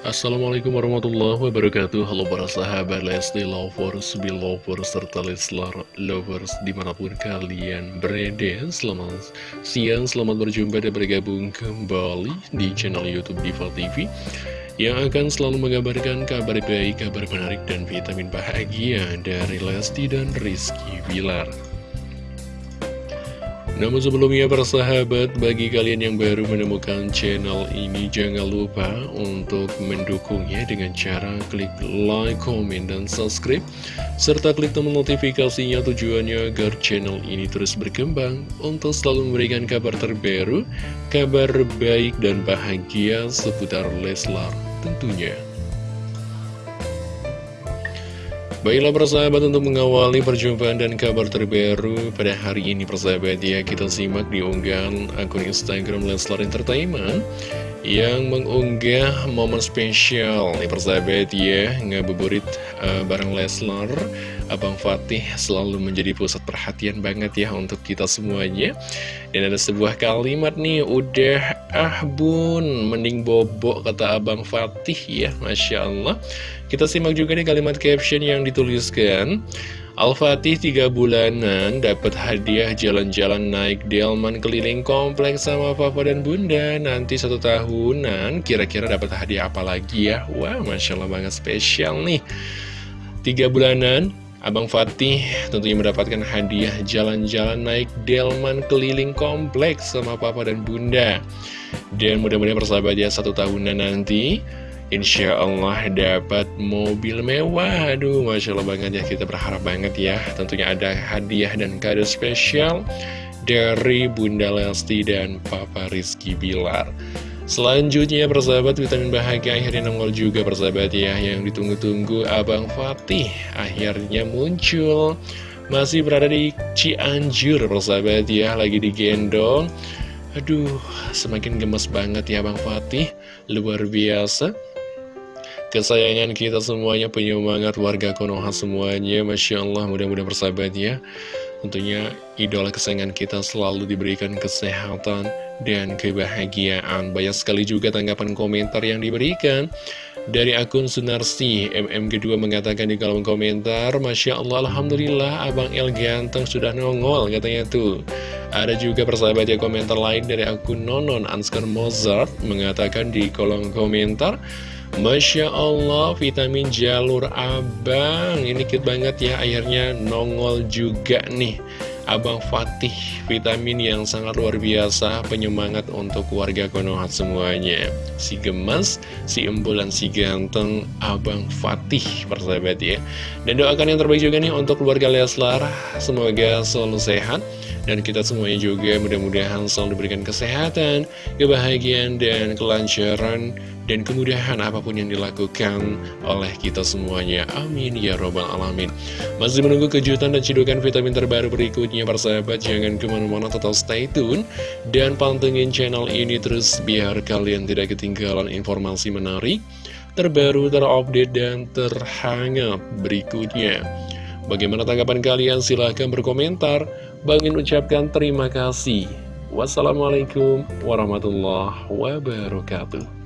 Assalamualaikum warahmatullahi wabarakatuh. Halo para sahabat Lesti Lovers, Belovers, serta Leslar Lovers di mana pun kalian berada. Selamat siang, selamat berjumpa dan bergabung kembali di channel Youtube Diva TV Yang akan selalu mengabarkan kabar baik, kabar menarik, dan vitamin bahagia dari Lesti dan Rizky Bilar namun sebelumnya para sahabat, bagi kalian yang baru menemukan channel ini jangan lupa untuk mendukungnya dengan cara klik like, comment, dan subscribe serta klik tombol notifikasinya tujuannya agar channel ini terus berkembang untuk selalu memberikan kabar terbaru, kabar baik dan bahagia seputar Leslar tentunya. Baiklah persahabat untuk mengawali perjumpaan dan kabar terbaru pada hari ini persahabat ya. Kita simak di unggahan akun Instagram Leslar Entertainment yang mengunggah momen spesial. Nih persahabat ya ngabuburit uh, bareng Leslar Abang Fatih selalu menjadi pusat perhatian banget ya untuk kita semuanya. Dan ada sebuah kalimat nih udah ah bun. Mending bobok kata Abang Fatih ya Masya Allah. Kita simak juga nih kalimat caption yang dituliskan. Al-Fatih tiga bulanan dapat hadiah jalan-jalan naik delman keliling kompleks sama papa dan bunda. Nanti satu tahunan kira-kira dapat hadiah apa lagi ya? Wah Masya Allah banget spesial nih. Tiga bulanan Abang Fatih tentunya mendapatkan hadiah jalan-jalan naik delman keliling kompleks sama papa dan bunda. Dan mudah-mudahan persahabat ya satu tahunan nanti Insya Allah dapat mobil mewah. Aduh Masya Allah banget ya Kita berharap banget ya. Tentunya ada hadiah dan kado spesial Dari Bunda Lesti dan Papa Rizky Bilar Selanjutnya persahabat vitamin bahagia akhirnya nongol juga persahabat ya. Yang ditunggu-tunggu Abang Fatih Akhirnya muncul. Masih berada di Cianjur persahabat ya. Lagi digendong. Aduh semakin gemes banget ya Abang Fatih. Luar biasa. Kesayangan kita semuanya, penyemangat warga Konoha semuanya, Masya Allah, mudah-mudahan bersahabat ya. Tentunya idola kesayangan kita selalu diberikan kesehatan dan kebahagiaan. Banyak sekali juga tanggapan komentar yang diberikan. Dari akun Sunarsi, MM kedua mengatakan di kolom komentar, Masya Allah, Alhamdulillah, Abang El ganteng sudah nongol, katanya tuh. Ada juga persahabat ya komentar lain dari akun Nonon Anskar Mozart mengatakan di kolom komentar, Masya Allah, vitamin jalur abang Ini kit banget ya, akhirnya nongol juga nih Abang Fatih, vitamin yang sangat luar biasa Penyemangat untuk warga Konoha semuanya. Si gemas, si embulan, si ganteng Abang Fatih, persahabat ya. Dan doakan yang terbaik juga nih untuk keluarga Leslar. Semoga selalu sehat. Dan kita semuanya juga mudah-mudahan selalu diberikan kesehatan, kebahagiaan, dan kelancaran dan kemudahan apa pun yang dilakukan oleh kita semuanya. Amin ya robbal alamin. Masih menunggu kejutan dan cidukan vitamin terbaru berikutnya persahabat. Jangan ke mana-mana tetap stay tune dan pantengin channel ini terus biar kalian tidak ketinggalan informasi menarik, terbaru, terupdate, dan terhangat berikutnya. Bagaimana tanggapan kalian? Silahkan berkomentar. Bangin ucapkan terima kasih. Wassalamualaikum warahmatullahi wabarakatuh.